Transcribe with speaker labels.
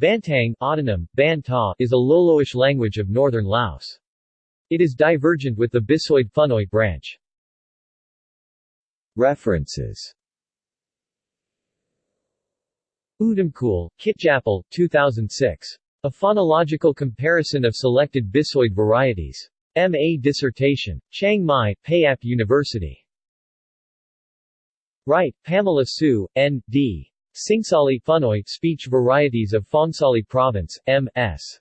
Speaker 1: Bantang autonym, Ban Ta, is a Loloish language of northern Laos. It is divergent with the Bisoid Phunoi branch.
Speaker 2: References
Speaker 1: Udamkul, Kitjapal, 2006. A phonological comparison of selected Bisoid varieties. M.A. dissertation. Chiang Mai, Payap University. Wright, Pamela Sue, N.D. Singsali Phunoi, Speech Varieties of Phongsali Province, M.S.